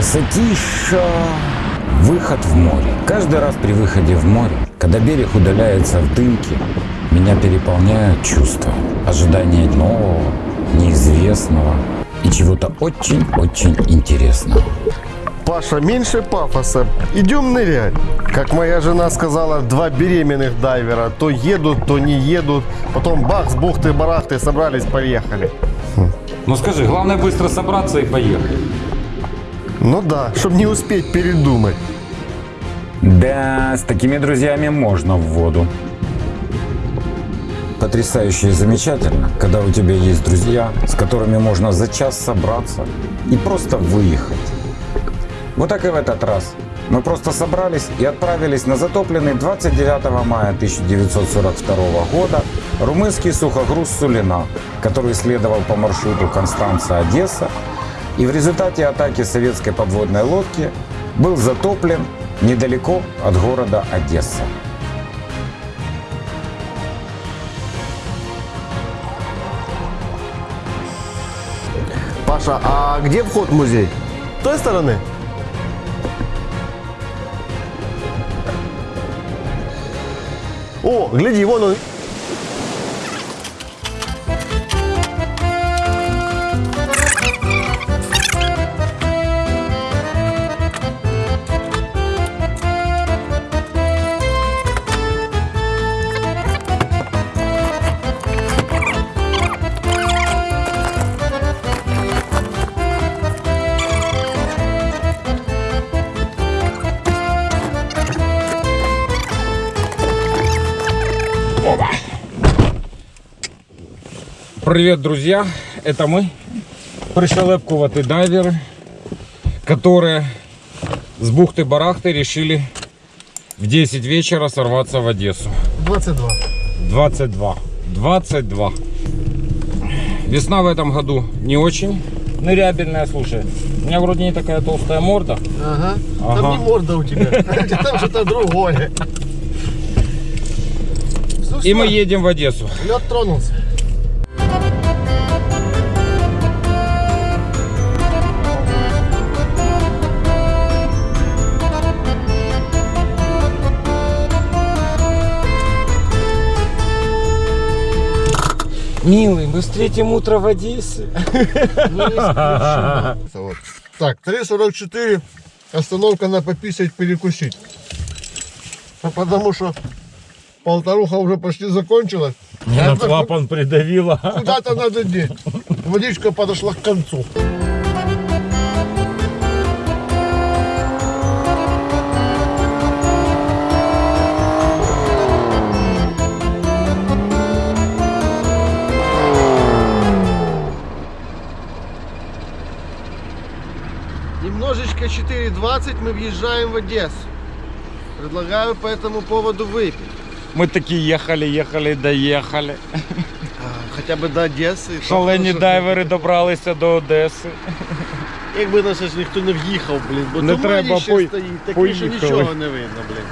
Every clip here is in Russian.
Красотища! Выход в море. Каждый раз при выходе в море, когда берег удаляется в дымке, меня переполняют чувства. Ожидание нового, неизвестного и чего-то очень-очень интересного. Паша, меньше пафоса. Идем нырять. Как моя жена сказала, два беременных дайвера. То едут, то не едут. Потом бах, с бухты-барахты, собрались, поехали. Ну скажи, главное быстро собраться и поехать. Ну да, чтобы не успеть передумать. Да, с такими друзьями можно в воду. Потрясающе и замечательно, когда у тебя есть друзья, с которыми можно за час собраться и просто выехать. Вот так и в этот раз. Мы просто собрались и отправились на затопленный 29 мая 1942 года румынский сухогруз Сулина, который следовал по маршруту Констанца-Одесса и в результате атаки советской подводной лодки был затоплен недалеко от города Одесса. Паша, а где вход в музей? С той стороны? О, гляди, вон он. Привет, друзья! Это мы, пришелепкуватые дайверы, которые с бухты-барахты решили в 10 вечера сорваться в Одессу. 22. 22. 22. Весна в этом году не очень нырябельная, слушай. У меня вроде не такая толстая морда. Ага. Ага. Там не морда у тебя. Там что-то другое. И мы едем в Одессу. Лед тронулся. Милый, мы встретим утро в Одессе. Вот. Так, 3.44. Остановка на пописать, перекусить. А Потому что полторуха уже почти закончилась. На клапан придавила. Куда-то надо деть. Водичка подошла к концу. 4.20 мы въезжаем в Одессу. Предлагаю по этому поводу выпить. Мы таки ехали, ехали, доїхали. А, Хоча б до Одеси. Шалені Тобто, дайвери добралися до Одеси. Якби на щось ніхто не в'їхав, блін, бо Не тумані треба, ще пой- стоїть, таке що поїхали. нічого не видно, блін.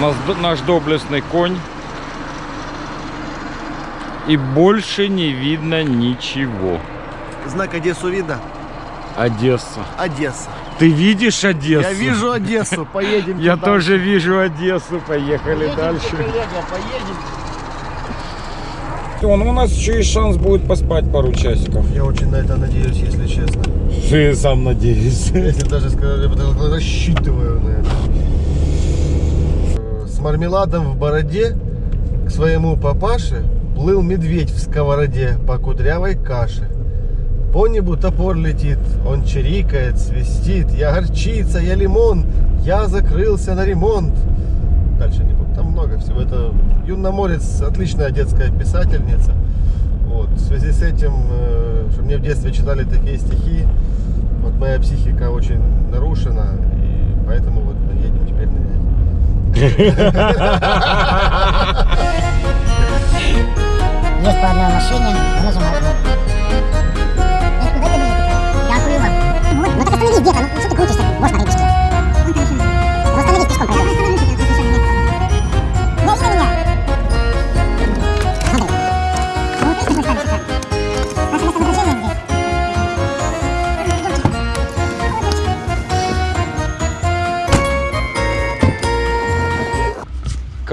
Нас, наш доблестный конь. И больше не видно ничего. Знак Одессу видно? Одесса. Одесса. Ты видишь Одессу? Я вижу Одессу, поедем. Я тоже вижу Одессу. Поехали дальше. поедем. Он, у нас еще есть шанс будет поспать пару часиков. Я очень на это надеюсь, если честно. Ты сам надеюсь. Если даже даже рассчитываю на это. Э, С мармеладом в бороде к своему папаше плыл медведь в сковороде по кудрявой каше. По небу топор летит, он чирикает, свистит. Я горчица, я лимон, я закрылся на ремонт. Дальше не буду, там много всего. Это Юна Морец, отличная детская писательница. Вот. В связи с этим, э, что мне в детстве читали такие стихи, вот моя психика очень нарушена, и поэтому вот едем теперь нырять. Есть по одной машине, нажимаю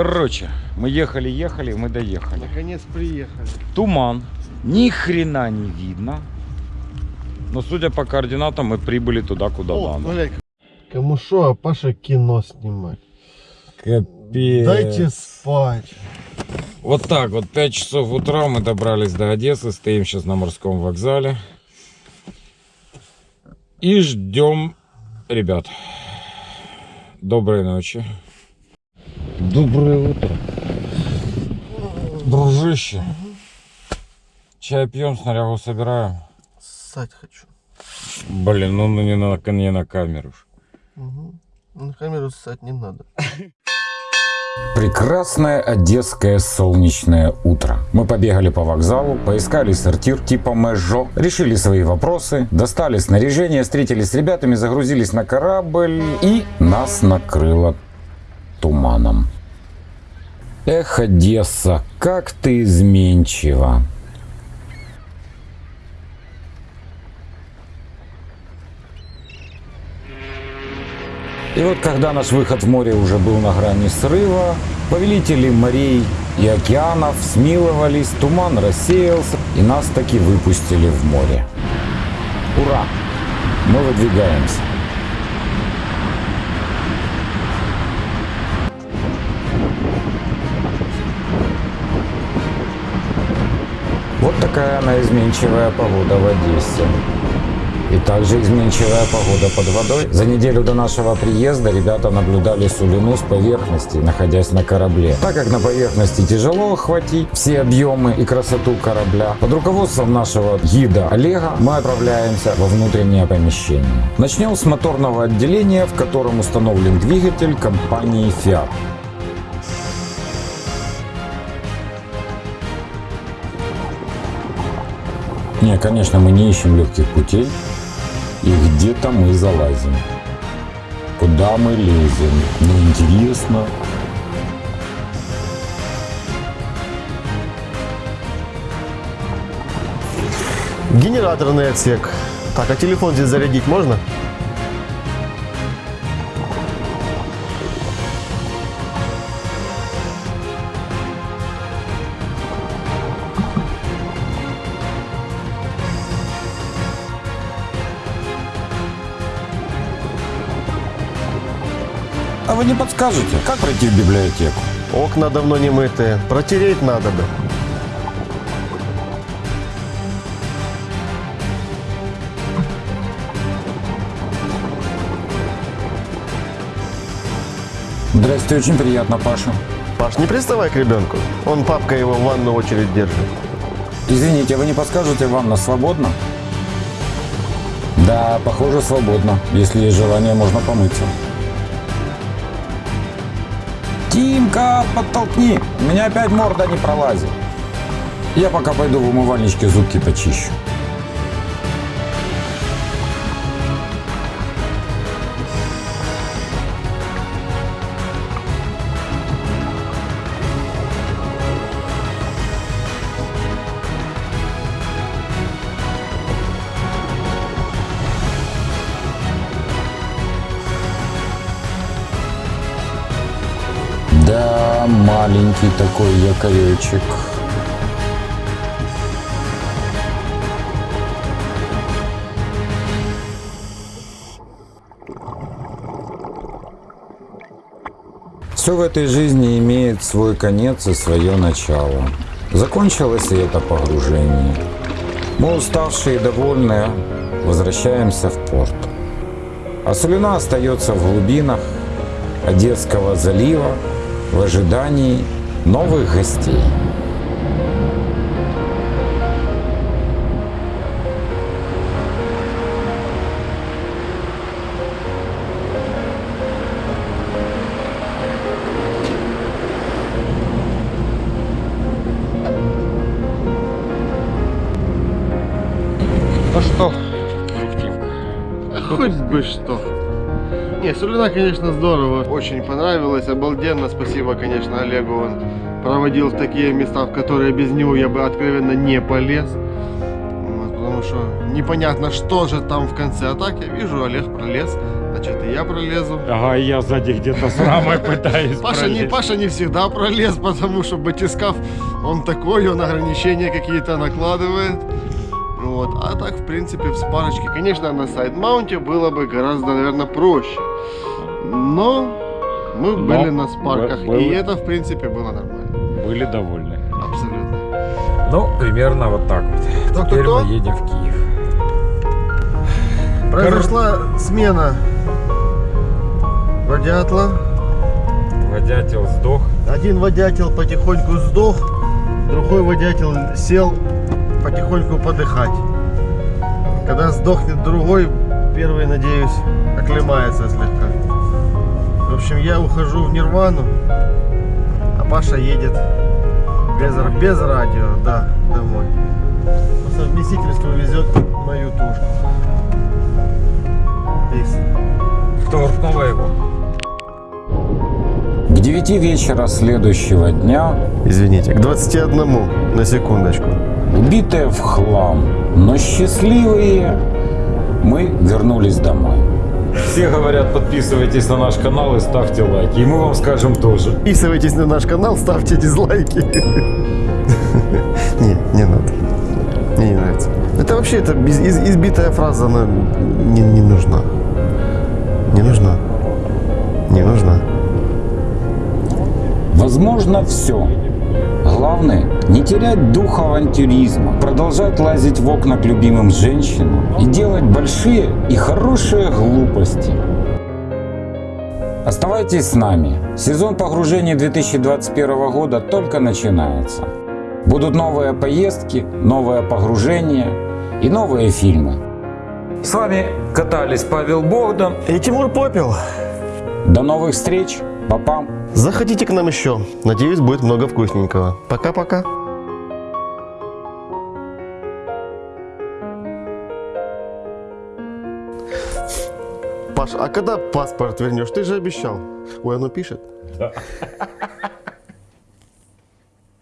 Короче, мы ехали-ехали, мы доехали. Наконец приехали. Туман. Ни хрена не видно. Но судя по координатам, мы прибыли туда, куда О, надо. глянь. Кому шо, а Паша кино снимать. Капец. Дайте спать. Вот так вот, 5 часов утра мы добрались до Одессы, стоим сейчас на морском вокзале. И ждем ребят. Доброй ночи. Доброе утро. Дружище. Чай пьем, снарягу собираем. Ссать хочу. Блин, ну не на, не на камеру. ж. Угу. На камеру ссать не надо. Прекрасное одесское солнечное утро. Мы побегали по вокзалу, поискали сортир типа Мэжо, решили свои вопросы, достали снаряжение, встретились с ребятами, загрузились на корабль и нас накрыло туманом. Эх, Одесса, как ты изменчива. И вот когда наш выход в море уже был на грани срыва, повелители морей и океанов смиловались, туман рассеялся, и нас таки выпустили в море. Ура! Мы выдвигаемся. Такая она изменчивая погода в Одессе. И также изменчивая погода под водой. За неделю до нашего приезда ребята наблюдали Сулину с поверхности, находясь на корабле. Так как на поверхности тяжело охватить все объемы и красоту корабля, под руководством нашего гида Олега мы отправляемся во внутреннее помещение. Начнем с моторного отделения, в котором установлен двигатель компании Fiat. Не, конечно, мы не ищем легких путей. И где-то мы залазим. Куда мы лезем? Ну, интересно. Генераторный отсек. Так, а телефон здесь зарядить можно? Вы не подскажете, как пройти в библиотеку? Окна давно не мытые. Протереть надо бы. Здрасте, очень приятно, Паша. Паш, не приставай к ребенку. Он папка его в ванну очередь держит. Извините, вы не подскажете, ванна свободна? Да, похоже, свободно. Если есть желание, можно помыться. Тимка, подтолкни! У меня опять морда не пролазит. Я пока пойду в умывальничке зубки почищу. Маленький такой якоречек. Все в этой жизни имеет свой конец и свое начало. Закончилось и это погружение. Мы уставшие и довольные возвращаемся в порт. А Сулина остается в глубинах Одесского залива в ожидании новых гостей. Ну что? Хоть бы что. Не, Сулина, конечно, здорово. Очень понравилось, обалденно. Спасибо, конечно, Олегу. Он проводил в такие места, в которые без него я бы откровенно не полез. Вот, потому что непонятно, что же там в конце. А так я вижу, Олег пролез. значит и я пролезу. Ага, и я сзади где-то с рамой пытаюсь Паша не. Паша не всегда пролез, потому что батискаф, он такой, он ограничения какие-то накладывает. Вот. А так, в принципе, в спарочке, конечно, на сайд-маунте было бы гораздо, наверное, проще. Но мы Но были на спарках, бы- и это, в принципе, было нормально. Были довольны. Абсолютно. Ну, примерно вот так вот. Кто, Теперь кто, кто? мы едем в Киев. Произошла смена водятла. Водятел сдох. Один водятел потихоньку сдох, другой водятел сел потихоньку подыхать. Когда сдохнет другой, первый, надеюсь, оклемается слегка. В общем, я ухожу в Нирвану, а Паша едет без, без радио, да, домой. По совместительству везет мою тушку. Пейс. Торкнула его. К 9 вечера следующего дня, Извините, к 21 на секундочку. Убитые в хлам, но счастливые, мы вернулись домой. Все говорят, подписывайтесь на наш канал и ставьте лайки. И мы вам скажем тоже. Подписывайтесь на наш канал, ставьте дизлайки. Не, не надо. Мне не нравится. Это вообще это избитая фраза, она не, не нужна. Не нужна. Не нужна. Возможно все. Главное, не терять дух авантюризма, продолжать лазить в окна к любимым женщинам и делать большие и хорошие глупости. Оставайтесь с нами. Сезон погружения 2021 года только начинается. Будут новые поездки, новое погружение и новые фильмы. С вами катались Павел Богдан. И Тимур Попел. До новых встреч. Папа. Заходите к нам еще. Надеюсь, будет много вкусненького. Пока-пока. Паш, а когда паспорт вернешь? Ты же обещал. Ой, оно пишет. Да.